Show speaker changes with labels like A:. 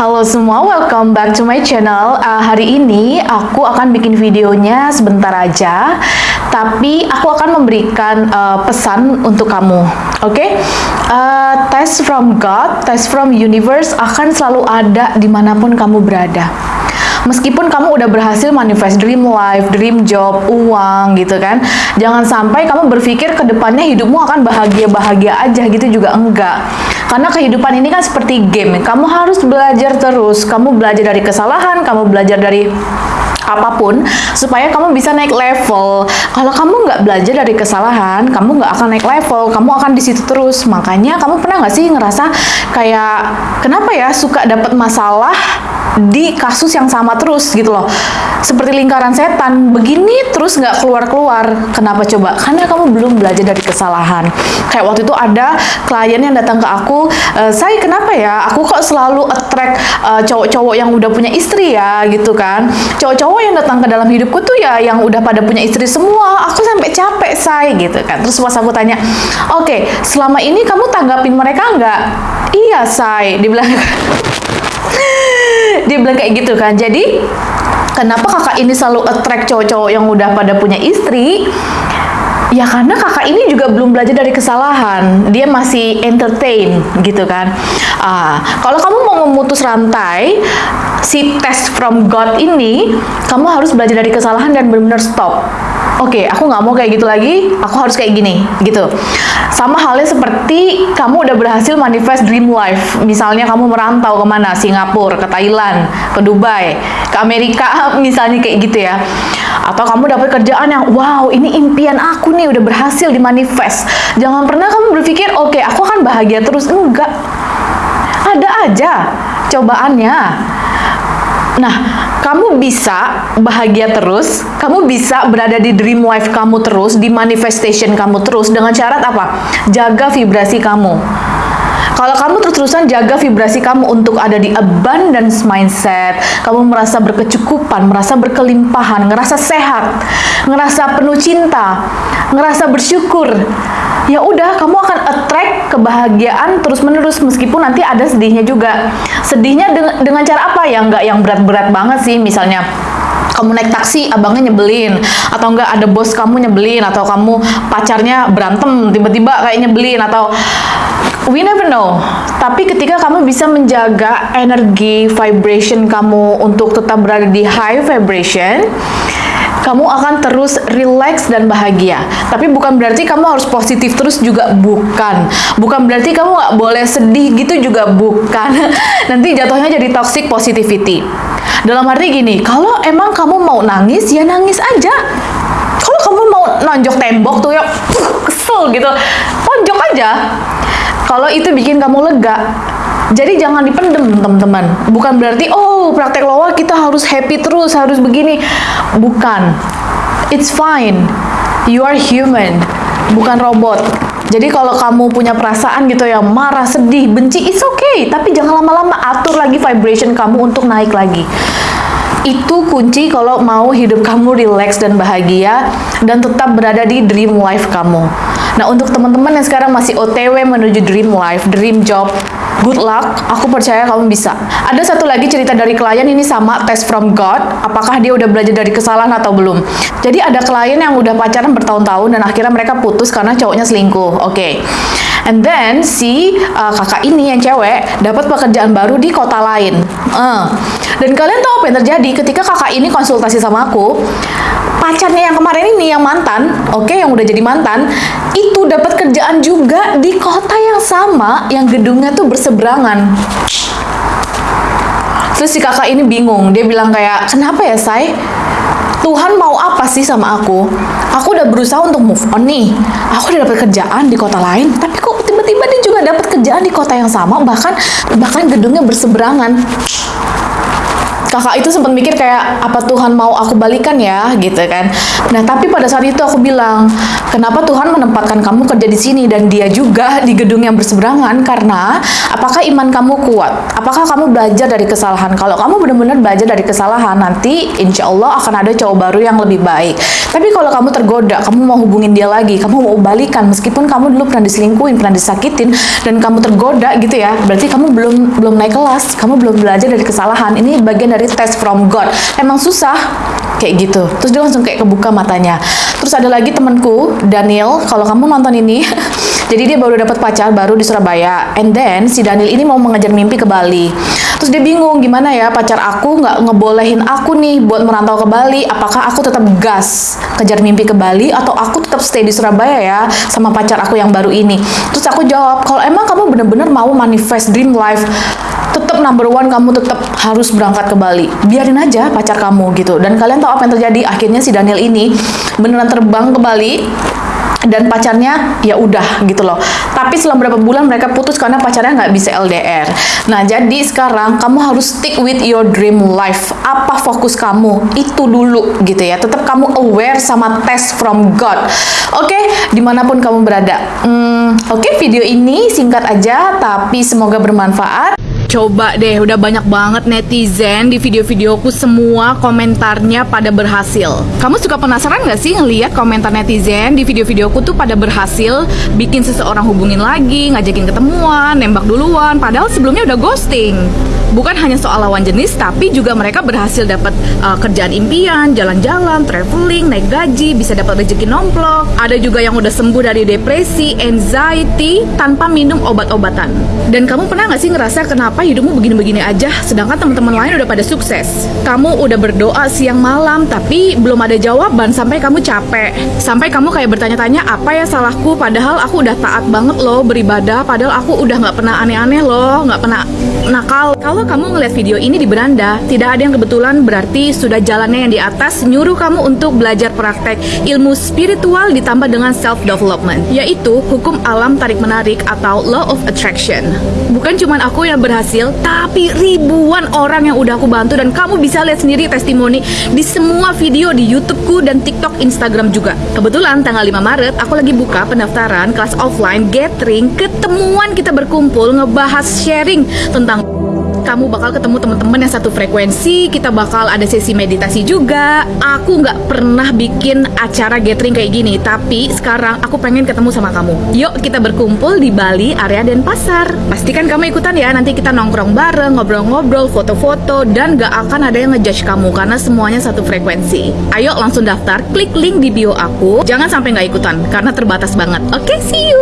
A: Halo semua, welcome back to my channel. Uh, hari ini aku akan bikin videonya sebentar aja, tapi aku akan memberikan uh, pesan untuk kamu. Oke, okay? uh, test from God, test from universe akan selalu ada di mana pun kamu berada. Meskipun kamu udah berhasil manifest dream life, dream job, uang gitu kan, jangan sampai kamu berpikir ke depannya hidupmu akan bahagia-bahagia aja gitu juga enggak. Karena kehidupan ini kan seperti game, kamu harus belajar terus, kamu belajar dari kesalahan, kamu belajar dari apa pun supaya kamu bisa naik level. Kalau kamu nggak belajar dari kesalahan, kamu nggak akan naik level, kamu akan di situ terus. Makanya kamu pernah nggak sih ngerasa kayak kenapa ya suka dapat masalah di kasus yang sama terus gitu loh. Seperti lingkaran setan begini terus nggak keluar-keluar. Kenapa coba? Karena kamu belum belajar dari kesalahan. Kayak waktu itu ada klien yang datang ke aku e, saya kenapa ya? Aku kok selalu attract eh, cowok-cowok yang udah punya istri ya gitu kan. Cowok-cowok yang datang ke dalam hidupku tuh ya yang udah pada punya istri semua. Aku sampai capek say gitu kan. Terus pas aku tanya oke okay, selama ini kamu tanggapin mereka nggak? Iya say dibilang dia bilang kayak gitu kan. Jadi kenapa kakak ini selalu attract cowok-cowok yang udah pada punya istri? Ya karena kakak ini juga belum belajar dari kesalahan, dia masih entertain gitu kan. Ah, kalau kamu mau memutus rantai si test from God ini, kamu harus belajar dari kesalahan dan benar-benar stop oke okay, aku nggak mau kayak gitu lagi. Aku harus kayak gini gitu. Sama halnya seperti kamu udah berhasil manifest dream life. Misalnya kamu merantau ke mana? Singapura ke Thailand ke Dubai ke Amerika misalnya kayak gitu ya. Atau kamu dapat kerjaan yang wow ini impian aku nih udah berhasil dimanifest. Jangan pernah kamu berpikir oke okay, aku akan bahagia terus. Enggak. Ada aja cobaannya Nah, kamu bisa bahagia terus, kamu bisa berada di dream life kamu terus, di manifestation kamu terus dengan syarat apa? Jaga vibrasi kamu. Kalau kamu terus-terusan jaga vibrasi kamu untuk ada di abundance mindset, kamu merasa berkecukupan, merasa berkelimpahan, ngerasa sehat, ngerasa penuh cinta, ngerasa bersyukur, ya udah kamu akan attract kebahagiaan terus-menerus meskipun nanti ada sedihnya juga. Sedihnya dengan, dengan cara apa ya? Nggak yang berat-berat banget sih, misalnya kamu naik taksi abangnya nyebelin atau enggak ada bos kamu nyebelin atau kamu pacarnya berantem tiba-tiba kayak nyebelin atau we never know tapi ketika kamu bisa menjaga energi vibration kamu untuk tetap berada di high vibration kamu akan terus relax dan bahagia. Tapi bukan berarti kamu harus positif terus juga bukan. Bukan berarti kamu nggak boleh sedih gitu juga bukan. Nanti jatuhnya jadi toxic positivity. Dalam arti gini, kalau emang kamu mau nangis ya nangis aja. Kalau kamu mau nonjok tembok tuh ya kesel gitu, tonjok aja. Kalau itu bikin kamu lega, jadi jangan dipendem teman-teman. Bukan berarti oh praktek loa kita harus happy terus, harus begini. Bukan. It's fine. You are human, bukan robot. Jadi kalau kamu punya perasaan gitu ya, marah, sedih, benci, it's okay. Tapi jangan lama-lama atur lagi vibration kamu untuk naik lagi. Itu kunci kalau mau hidup kamu relax dan bahagia dan tetap berada di dream life kamu. Nah, untuk teman-teman yang sekarang masih OTW menuju dream life, dream job, good luck, aku percaya kamu bisa. Ada satu lagi cerita dari klien ini sama test from God, apakah dia udah belajar dari kesalahan atau belum. Jadi ada klien yang udah pacaran bertahun-tahun dan akhirnya mereka putus karena cowoknya selingkuh. Oke. Okay. And then si uh, kakak ini yang cewek dapat pekerjaan baru di kota lain. Uh. Dan kalian tahu apa yang terjadi ketika kakak ini konsultasi sama aku? Pacarnya yang kemarin ini yang mantan, oke okay, yang udah jadi mantan, itu dapat kerjaan juga di kota yang sama yang gedungnya tuh berseberangan. Terus si kakak ini bingung, dia bilang kayak, kenapa ya say? Tuhan mau apa sih sama aku? Aku udah berusaha untuk move on nih. Aku udah dapat kerjaan di kota lain, tapi kok tiba-tiba dia juga dapat kerjaan di kota yang sama, bahkan bahkan gedungnya berseberangan. Kakak itu sempat mikir kayak apa Tuhan mau aku balikan ya? Gitu kan. Nah tapi pada saat itu aku bilang kenapa Tuhan menempatkan kamu kerja di sini dan dia juga di gedung yang berseberangan? Karena apakah iman kamu kuat? Apakah kamu belajar dari kesalahan? Kalau kamu benar-benar belajar dari kesalahan nanti insya Allah akan ada cowok baru yang lebih baik. Tapi kalau kamu tergoda kamu mau hubungin dia lagi kamu mau balikan meskipun kamu dulu pernah diselingkuhin pernah disakitin dan kamu tergoda gitu ya berarti kamu belum belum naik kelas kamu belum belajar dari kesalahan. Ini bagian dari test from God. Emang susah? Kayak gitu. Terus dia langsung kayak kebuka matanya. Terus ada lagi temanku Daniel. Kalau kamu nonton ini jadi dia baru dapat pacar baru di Surabaya. And then si Daniel ini mau mengejar mimpi ke Bali dia bingung gimana ya pacar aku nggak ngebolehin aku nih buat merantau ke Bali? Apakah aku tetap gas kejar mimpi ke Bali atau aku tetap stay di Surabaya ya sama pacar aku yang baru ini? Terus aku jawab kalau emang kamu bener-bener mau manifest dream life tetap number one kamu tetap harus berangkat ke Bali. Biarin aja pacar kamu gitu. Dan kalian tahu apa yang terjadi? Akhirnya si Daniel ini beneran terbang ke Bali dan pacarnya ya udah gitu loh. Tapi selama beberapa bulan mereka putus karena pacarnya nggak bisa LDR nah jadi sekarang kamu harus stick with your dream life. Apa fokus kamu? Itu dulu gitu ya. Tetap kamu aware sama test from God. Oke okay? di mana pun kamu berada. Hmm, oke okay, video ini singkat aja tapi semoga bermanfaat Coba deh, udah banyak banget netizen di video-videoku semua komentarnya pada berhasil. Kamu suka penasaran gak sih ngeliat komentar netizen di video-videoku tuh pada berhasil bikin seseorang hubungin lagi, ngajakin ketemuan, nembak duluan, padahal sebelumnya udah ghosting bukan hanya soal lawan jenis tapi juga mereka berhasil dapat uh, kerjaan impian, jalan-jalan, traveling, naik gaji, bisa dapat rezeki nomplok. Ada juga yang udah sembuh dari depresi, anxiety tanpa minum obat-obatan. Dan kamu pernah nggak sih ngerasa kenapa hidupmu begini-begini aja sedangkan teman-teman lain udah pada sukses? Kamu udah berdoa siang malam tapi belum ada jawaban sampai kamu capek. Sampai kamu kayak bertanya-tanya apa ya salahku padahal aku udah taat banget loh beribadah padahal aku udah nggak pernah aneh-aneh loh, nggak pernah nakal. Kalau kamu ngeliat video ini di beranda, tidak ada yang kebetulan berarti sudah jalannya yang di atas nyuruh kamu untuk belajar praktek ilmu spiritual ditambah dengan self development, yaitu hukum alam tarik menarik atau law of attraction. Bukan cuma aku yang berhasil, tapi ribuan orang yang udah aku bantu dan kamu bisa lihat sendiri testimoni di semua video di YouTubeku dan TikTok, Instagram juga. Kebetulan tanggal 5 Maret aku lagi buka pendaftaran kelas offline gathering ketemuan kita berkumpul ngebahas sharing tentang kamu bakal ketemu teman-teman yang satu frekuensi kita bakal ada sesi meditasi juga. Aku nggak pernah bikin acara gathering kayak gini tapi sekarang aku pengen ketemu sama kamu. Yuk kita berkumpul di Bali area Denpasar. Pastikan kamu ikutan ya nanti kita nongkrong bareng ngobrol-ngobrol foto-foto dan gak akan ada yang ngejudge kamu karena semuanya satu frekuensi. Ayo langsung daftar klik link di bio aku. Jangan sampai nggak ikutan karena terbatas banget. Oke okay, see you